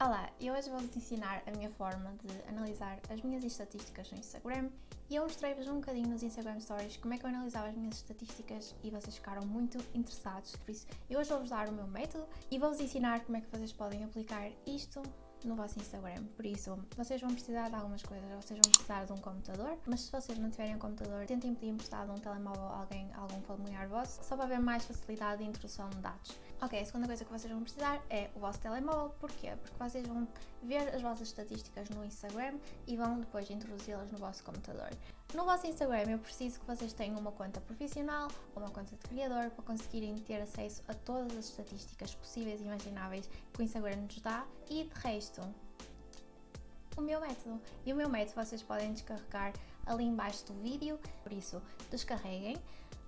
Olá, eu hoje vou-vos ensinar a minha forma de analisar as minhas estatísticas no Instagram e eu mostrei-vos um bocadinho nos Instagram Stories como é que eu analisava as minhas estatísticas e vocês ficaram muito interessados, por isso eu hoje vou-vos dar o meu método e vou-vos ensinar como é que vocês podem aplicar isto no vosso Instagram. Por isso, vocês vão precisar de algumas coisas. Vocês vão precisar de um computador, mas se vocês não tiverem um computador, tentem pedir emprestado um telemóvel a alguém, algum familiar vosso, só para haver mais facilidade de introdução de dados. Ok, a segunda coisa que vocês vão precisar é o vosso telemóvel. Porquê? Porque vocês vão ver as vossas estatísticas no Instagram e vão depois introduzi-las no vosso computador. No vosso Instagram eu preciso que vocês tenham uma conta profissional ou uma conta de criador para conseguirem ter acesso a todas as estatísticas possíveis e imagináveis que o Instagram nos dá e de resto o meu método. E o meu método vocês podem descarregar ali embaixo do vídeo, por isso descarreguem,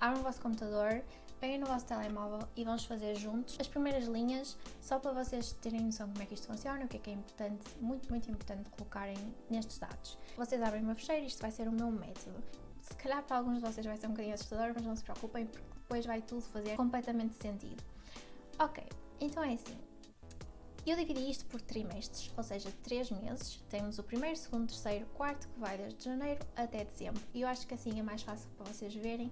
abram o vosso computador, peguem no vosso telemóvel e vamos fazer juntos as primeiras linhas, só para vocês terem noção como é que isto funciona, o que é que é importante, muito, muito importante colocarem nestes dados. Vocês abrem uma fecheira, isto vai ser o meu método. Se calhar para alguns de vocês vai ser um bocadinho assustador, mas não se preocupem, porque depois vai tudo fazer completamente sentido. Ok, então é assim. Eu dividi isto por trimestres, ou seja, três meses. Temos o primeiro, segundo, terceiro, quarto, que vai desde janeiro até dezembro. E eu acho que assim é mais fácil para vocês verem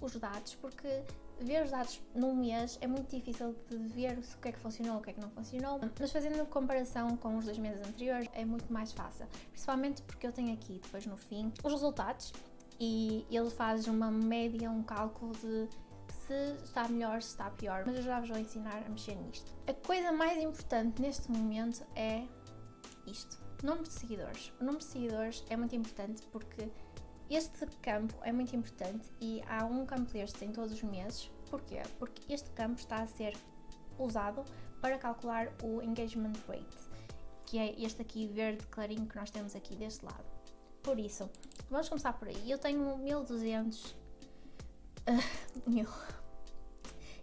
os dados, porque ver os dados num mês é muito difícil de ver o que é que funcionou, o que é que não funcionou, mas fazendo comparação com os dois meses anteriores é muito mais fácil, principalmente porque eu tenho aqui depois no fim os resultados e ele faz uma média, um cálculo de se está melhor, se está pior, mas eu já vos vou ensinar a mexer nisto. A coisa mais importante neste momento é isto, número de seguidores. O número de seguidores é muito importante porque este campo é muito importante e há um campo destes em todos os meses. Porquê? Porque este campo está a ser usado para calcular o engagement rate, que é este aqui verde clarinho que nós temos aqui deste lado. Por isso, vamos começar por aí. Eu tenho 1200 uh, mil.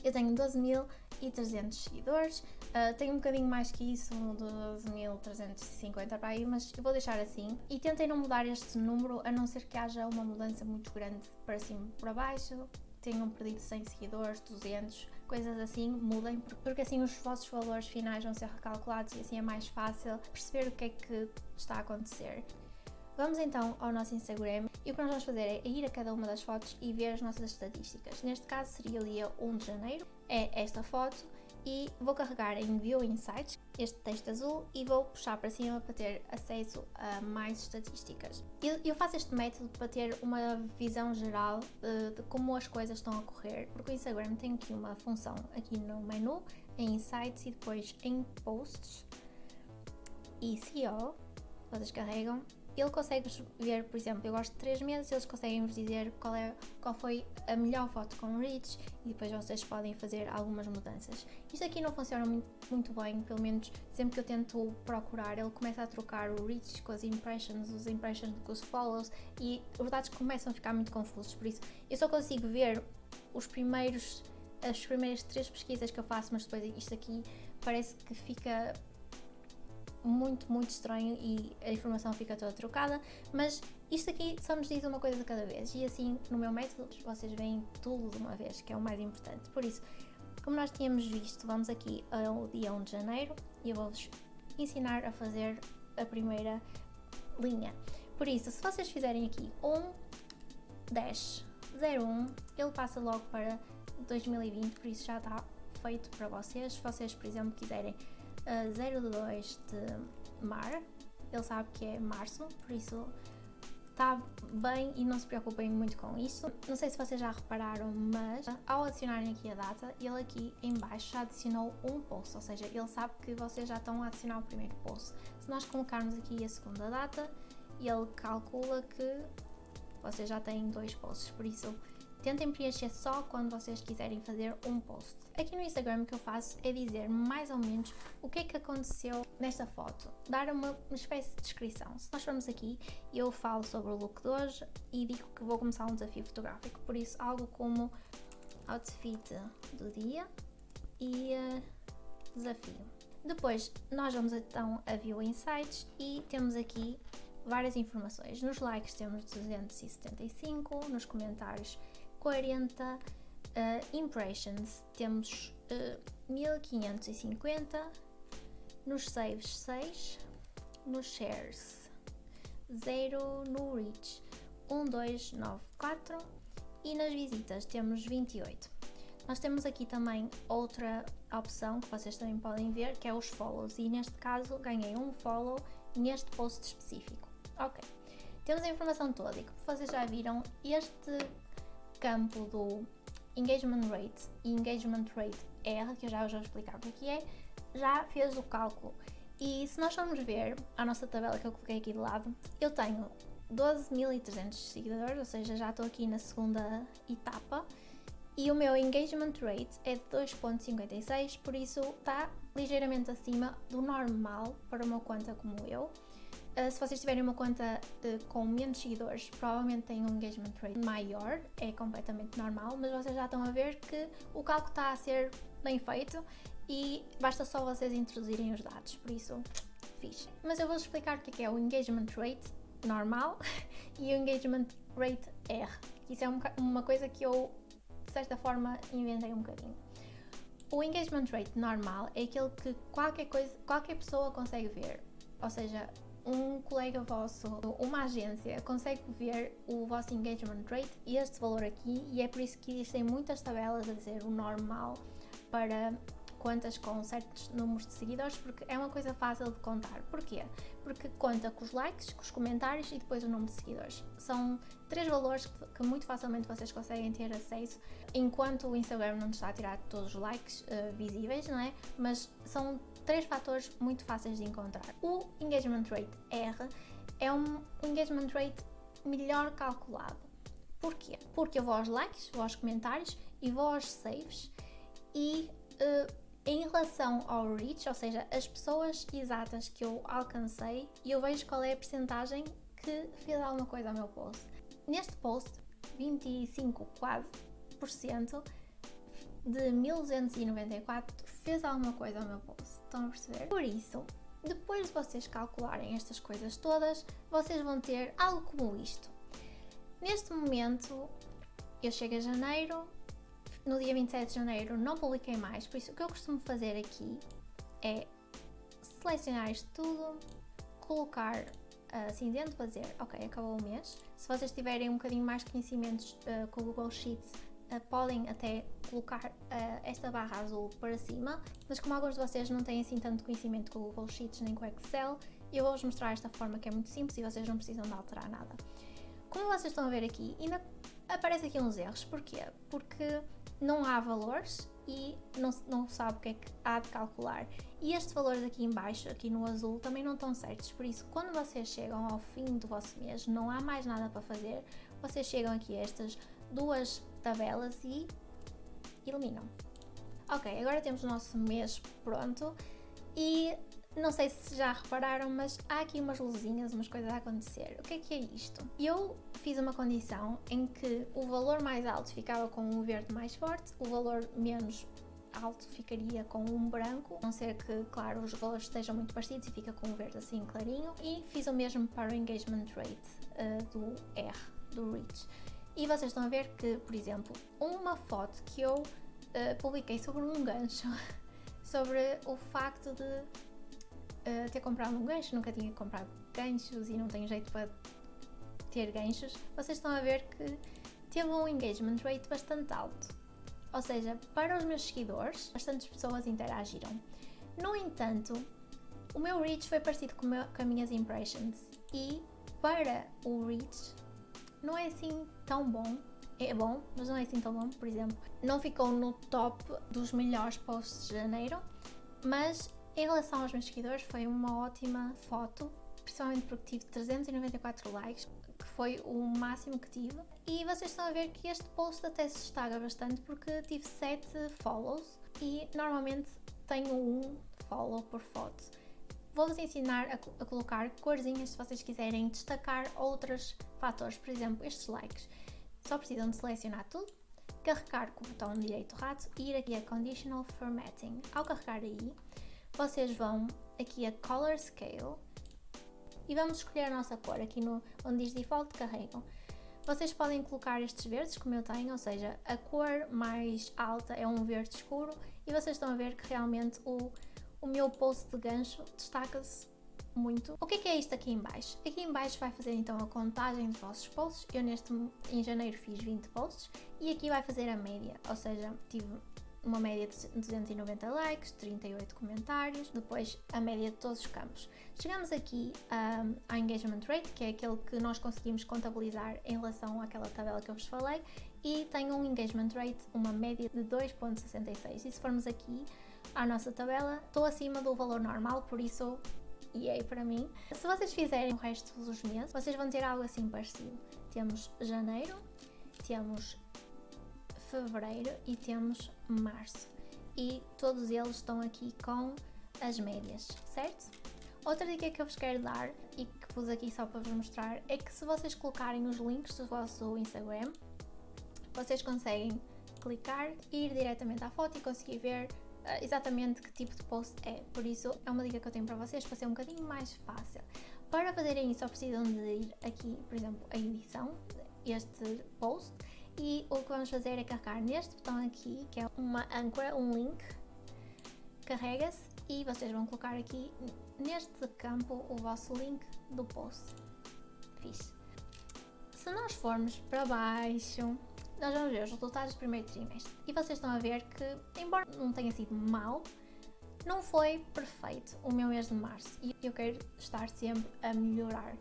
Eu tenho 12.300 seguidores. Uh, tenho um bocadinho mais que isso, 12.350 para aí, mas eu vou deixar assim. E tentem não mudar este número, a não ser que haja uma mudança muito grande para cima e para baixo. Tenham perdido 100 seguidores, 200, coisas assim, mudem, porque assim os vossos valores finais vão ser recalculados e assim é mais fácil perceber o que é que está a acontecer. Vamos então ao nosso Instagram e o que nós vamos fazer é ir a cada uma das fotos e ver as nossas estatísticas. Neste caso seria o dia 1 de janeiro, é esta foto e vou carregar em View Insights este texto azul e vou puxar para cima para ter acesso a mais estatísticas. Eu, eu faço este método para ter uma visão geral de, de, como as coisas estão a correr, porque o Instagram tem aqui uma função aqui no menu, em Insights e depois em Posts e SEO, vocês carregam ele consegue ver, por exemplo, eu gosto de 3 meses, eles conseguem vos dizer qual, é, qual foi a melhor foto com o reach e depois vocês podem fazer algumas mudanças. Isto aqui não funciona muito, muito bem, pelo menos sempre que eu tento procurar, ele começa a trocar o reach com as impressions, os impressions com os follows e os dados começam a ficar muito confusos, por isso eu só consigo ver os primeiros as primeiras três pesquisas que eu faço, mas depois isto aqui parece que fica muito, muito estranho e a informação fica toda trocada, mas isto aqui só nos diz uma coisa de cada vez e assim no meu método vocês veem tudo de uma vez, que é o mais importante. Por isso, como nós tínhamos visto, vamos aqui ao dia 1 de janeiro e eu vou-vos ensinar a fazer a primeira linha. Por isso, se vocês fizerem aqui 1, 10, 01, ele passa logo para 2020, por isso já está feito para vocês. Se vocês, por exemplo, quiserem uh, 02 de mar, ele sabe que é março, por isso está bem e não se preocupem muito com isso. Não sei se vocês já repararam, mas ao adicionarem aqui a data, ele aqui em baixo já adicionou um post, ou seja, ele sabe que vocês já estão a adicionar o primeiro post. Se nós colocarmos aqui a segunda data, ele calcula que vocês já têm dois posts, por isso Tentem preencher só quando vocês quiserem fazer um post. Aqui no Instagram o que eu faço é dizer mais ou menos o que é que aconteceu nesta foto, dar uma, espécie de descrição. Se nós formos aqui, eu falo sobre o look de hoje e digo que vou começar um desafio fotográfico, por isso algo como outfit do dia e uh, desafio. Depois nós vamos então a View Insights e temos aqui várias informações. Nos likes temos 275, nos comentários 40 uh, impressions, temos uh, 1550 nos saves 6, nos shares 0, no reach 1, 2, 9, 4 e nas visitas temos 28. Nós temos aqui também outra opção que vocês também podem ver, que é os follows, e neste caso ganhei um follow neste post específico. Ok, temos a informação toda e como vocês já viram, este campo do engagement rate e engagement rate R, que eu já vos vou explicar o que é, já fez o cálculo. E se nós formos ver a nossa tabela que eu coloquei aqui de lado, eu tenho 12.300 seguidores, ou seja, já estou aqui na segunda etapa e o meu engagement rate é de 2.56, por isso está ligeiramente acima do normal para uma conta como eu. Uh, se vocês tiverem uma conta com menos seguidores, provavelmente têm um engagement rate maior, é completamente normal, mas vocês já estão a ver que o cálculo está a ser bem feito e basta só vocês introduzirem os dados, por isso, fixe. Mas eu vou explicar o que é, é o engagement rate normal e o engagement rate R. Isso é uma coisa que eu de certa forma inventei um bocadinho. O engagement rate normal é aquele que qualquer coisa, qualquer pessoa consegue ver. Ou seja, um colega vosso, uma agência, consegue ver o vosso engagement rate e este valor aqui, e é por isso que existem muitas tabelas a dizer o normal para contas com certos números de seguidores, porque é uma coisa fácil de contar. Porquê? Porque conta com os likes, com os comentários e depois o número de seguidores. São três valores que, muito facilmente vocês conseguem ter acesso, enquanto o Instagram não está a tirar todos os likes uh, visíveis, não é? Mas são três fatores muito fáceis de encontrar. O engagement rate R é um engagement rate melhor calculado. Porquê? Porque eu vou aos likes, vou aos comentários e vou aos saves e uh, em relação ao reach, ou seja, as pessoas exatas que eu alcancei, eu vejo qual é a percentagem que fez alguma coisa ao meu post. Neste post, 25 quase por cento de 1294 fez alguma coisa ao meu post. Estão a perceber? Por isso, depois de vocês calcularem estas coisas todas, vocês vão ter algo como isto. Neste momento, eu chego a janeiro, no dia 27 de janeiro não publiquei mais, por isso o que eu costumo fazer aqui é selecionar isto tudo, colocar uh, cinzento para dizer, ok, acabou o mês. Se vocês tiverem um bocadinho mais conhecimentos uh, com o Google Sheets, uh, podem até colocar uh, esta barra azul para cima, mas como alguns de vocês não têm assim tanto conhecimento com o Google Sheets nem com o Excel, eu vou-vos mostrar esta forma que é muito simples e vocês não precisam de alterar nada. Como vocês estão a ver aqui, ainda aparece aqui uns erros, porquê? Porque não há valores e não, não sabe o que é que há de calcular. E estes valores aqui em baixo, aqui no azul, também não estão certos, por isso quando vocês chegam ao fim do vosso mês, não há mais nada para fazer, vocês chegam aqui a estas duas tabelas e eliminam. Ok, agora temos o nosso mês pronto e não sei se já repararam, mas há aqui umas luzinhas, umas coisas a acontecer. O que é que é isto? Eu fiz uma condição em que o valor mais alto ficava com um verde mais forte, o valor menos alto ficaria com um branco, a não ser que, claro, os valores estejam muito parecidos e fica com um verde assim clarinho. E fiz o mesmo para o engagement rate uh, do R, do Reach. E vocês estão a ver que, por exemplo, uma foto que eu uh, publiquei sobre um gancho, sobre o facto de uh, ter comprado um gancho, nunca tinha comprado ganchos e não tenho jeito para ter ganchos, vocês estão a ver que teve um engagement rate bastante alto. Ou seja, para os meus seguidores, bastantes pessoas interagiram. No entanto, o meu reach foi parecido com, meu, com as minhas impressions e para o reach não é assim tão bom. É bom, mas não é assim tão bom. Por exemplo, não ficou no top dos melhores posts de janeiro, mas em relação aos meus seguidores, foi uma ótima foto, principalmente porque tive 394 likes, que foi o máximo que tive. E vocês estão a ver que este post até se destaca bastante porque tive 7 follows e normalmente tenho um follow por foto. Vou-vos ensinar a, a, colocar corzinhas se vocês quiserem destacar outros fatores, por exemplo, estes likes. Só precisam de selecionar tudo, carregar com o botão direito rato e ir aqui a Conditional Formatting. Ao carregar aí, vocês vão aqui a Color Scale e vamos escolher a nossa cor. Aqui no, onde diz Default, carregam. Vocês podem colocar estes verdes, como eu tenho, ou seja, a cor mais alta é um verde escuro e vocês estão a ver que realmente o, o meu post de gancho destaca-se muito. O que é, que é isto aqui em baixo? Aqui em baixo vai fazer então a contagem dos vossos posts. Eu neste em janeiro fiz 20 posts e aqui vai fazer a média, ou seja, tive uma média de 290 likes, 38 comentários, depois a média de todos os campos. Chegamos aqui um, ao engagement rate, que é aquele que nós conseguimos contabilizar em relação àquela tabela que eu vos falei, e tem um engagement rate, uma média de 2.66. E se formos aqui à nossa tabela, estou acima do valor normal, por isso e aí para mim. Se vocês fizerem o resto dos meses, vocês vão ter algo assim parecido. Temos janeiro, temos fevereiro e temos março. E todos eles estão aqui com as médias, certo? Outra dica que eu vos quero dar e que pus aqui só para vos mostrar é que se vocês colocarem os links do vosso Instagram, vocês conseguem clicar, ir diretamente à foto e conseguir ver exatamente que tipo de post é. Por isso é uma dica que eu tenho para vocês para ser um bocadinho mais fácil. Para fazerem isso só precisam de ir aqui, por exemplo, a edição, este post e o que vamos fazer é carregar neste botão aqui, que é uma âncora, um link, carrega-se e vocês vão colocar aqui neste campo o vosso link do post. Fixe. Se nós formos para baixo, nós vamos ver os resultados do primeiro trimestre. E vocês estão a ver que, embora não tenha sido mau, não foi perfeito o meu mês de março. E eu quero estar sempre a melhorar.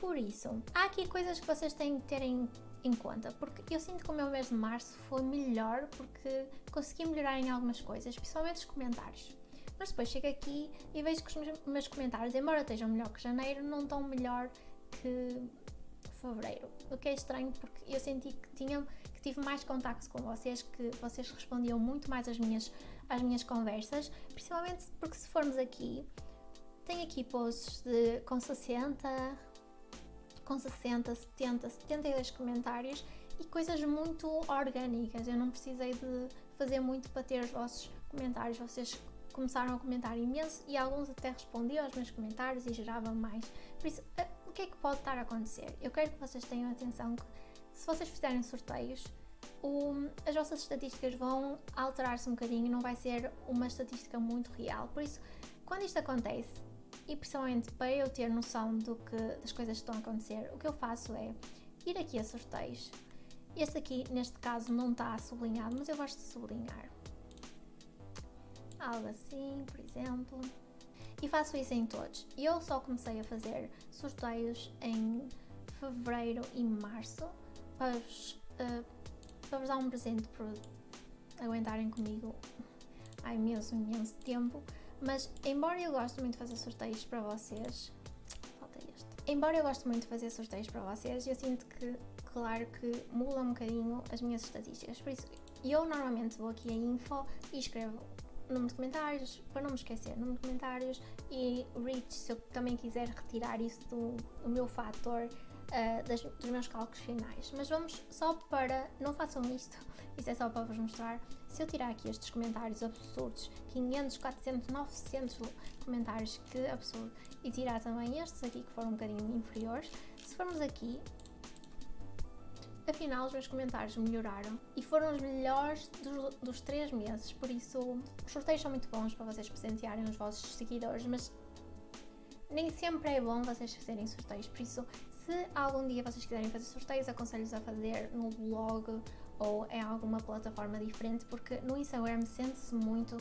Por isso, há aqui coisas que vocês têm que ter em em conta, porque eu sinto que o meu mês de março foi melhor porque consegui melhorar em algumas coisas, principalmente os comentários. Mas depois chego aqui e vejo que os meus comentários, embora estejam melhor que janeiro, não estão melhor que fevereiro. O que é estranho porque eu senti que, tinha, que tive mais contacto com vocês, que vocês respondiam muito mais às minhas, às minhas conversas, principalmente porque se formos aqui, tem aqui posts de, com 60, com 60, 70, 72 comentários e coisas muito orgânicas. Eu não precisei de fazer muito para ter os vossos comentários. Vocês começaram a comentar imenso e alguns até respondiam aos meus comentários e geravam mais. Por isso, eh, que é que pode estar a acontecer? Eu quero que vocês tenham atenção que se vocês fizerem sorteios, o, as vossas estatísticas vão alterar-se um bocadinho, não vai ser uma estatística muito real. Por isso, quando isto acontece, e principalmente para eu ter noção do que, das coisas que estão a acontecer, o que eu faço é ir aqui a sorteios. Este aqui, neste caso, não está sublinhado, mas eu gosto de sublinhar. Algo assim, por exemplo. E faço isso em todos. Eu só comecei a fazer sorteios em fevereiro e março para vos, uh, para vos dar um presente por aguentarem comigo há imenso, imenso tempo. Mas, embora eu goste muito de fazer sorteios para vocês, falta este. Embora eu goste muito de fazer sorteios para vocês, eu sinto que, claro que muda um bocadinho as minhas estatísticas. Por isso, eu normalmente vou aqui a info e escrevo número de comentários, para não me esquecer, número de comentários e reach, se eu também quiser retirar isso do, do meu fator uh, das, dos meus cálculos finais. Mas vamos só para. Não façam isto, isso é só para vos mostrar. Se eu tirar aqui estes comentários absurdos, 500, 400, 900 comentários, que absurdo, e tirar também estes aqui que foram um bocadinho inferiores, se formos aqui, afinal os meus comentários melhoraram e foram os melhores dos, dos 3 meses, por isso os sorteios são muito bons para vocês presentearem os vossos seguidores, mas nem sempre é bom vocês fazerem sorteios, por isso se algum dia vocês quiserem fazer sorteios, aconselho-vos a fazer no blog ou em alguma plataforma diferente, porque no Instagram sente-se muito uh,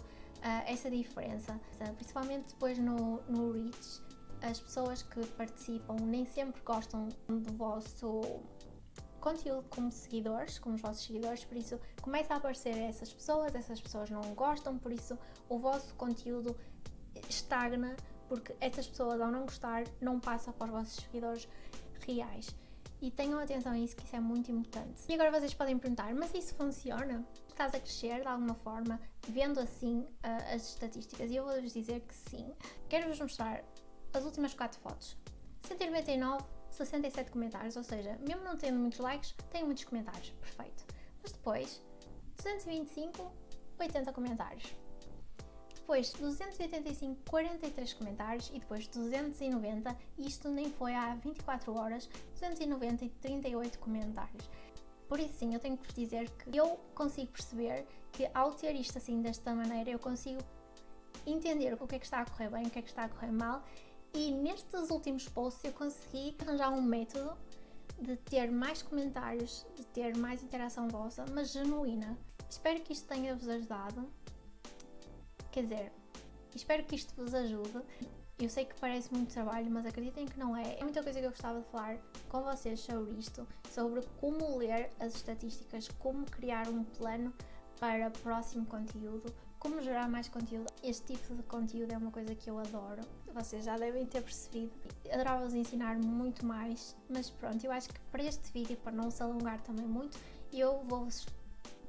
essa diferença, principalmente depois no, no Reach. As pessoas que participam nem sempre gostam do vosso conteúdo como seguidores, como os vossos seguidores, por isso começa a aparecer essas pessoas, essas pessoas não gostam, por isso o vosso conteúdo estagna, porque essas pessoas ao não gostar não passa para os vossos seguidores reais. E tenham atenção a isso, que isso é muito importante. E agora vocês podem perguntar, mas isso funciona? Estás a crescer de alguma forma, vendo assim uh, as estatísticas? E eu vou-vos dizer que sim. Quero-vos mostrar as últimas 4 fotos. 199, 67 comentários, ou seja, mesmo não tendo muitos likes, tenho muitos comentários. Perfeito. Mas depois, 225, 80 comentários depois 285, 43 comentários e depois 290, isto nem foi há 24 horas, 290 e 38 comentários. Por isso sim, eu tenho que vos dizer que eu consigo perceber que ao ter isto assim desta maneira, eu consigo entender o que é que está a correr bem, o que é que está a correr mal e nestes últimos posts eu consegui arranjar um método de ter mais comentários, de ter mais interação vossa, mas genuína. Espero que isto tenha-vos ajudado. Quer dizer, espero que isto vos ajude. Eu sei que parece muito trabalho, mas acreditem que não é. É muita coisa que eu gostava de falar com vocês sobre isto, sobre como ler as estatísticas, como criar um plano para próximo conteúdo, como gerar mais conteúdo. Este tipo de conteúdo é uma coisa que eu adoro. Vocês já devem ter percebido. Adorava-vos ensinar muito mais, mas pronto, eu acho que para este vídeo, para não se alongar também muito, eu vou-vos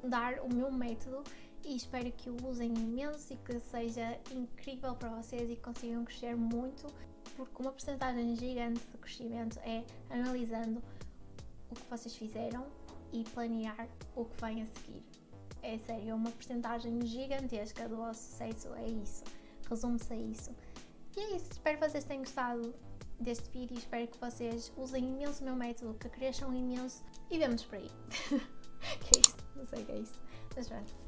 dar o meu método e espero que o usem imenso e que seja incrível para vocês e consigam crescer muito, porque uma porcentagem gigante de crescimento é analisando o que vocês fizeram e planear o que vem a seguir. É sério, é uma porcentagem gigantesca do vosso sucesso, é isso. Resume-se a isso. E é isso, espero que vocês tenham gostado deste vídeo, espero que vocês usem imenso o meu método, que cresçam imenso e vemos por aí. que é isso? Não sei o que é isso. Mas pronto.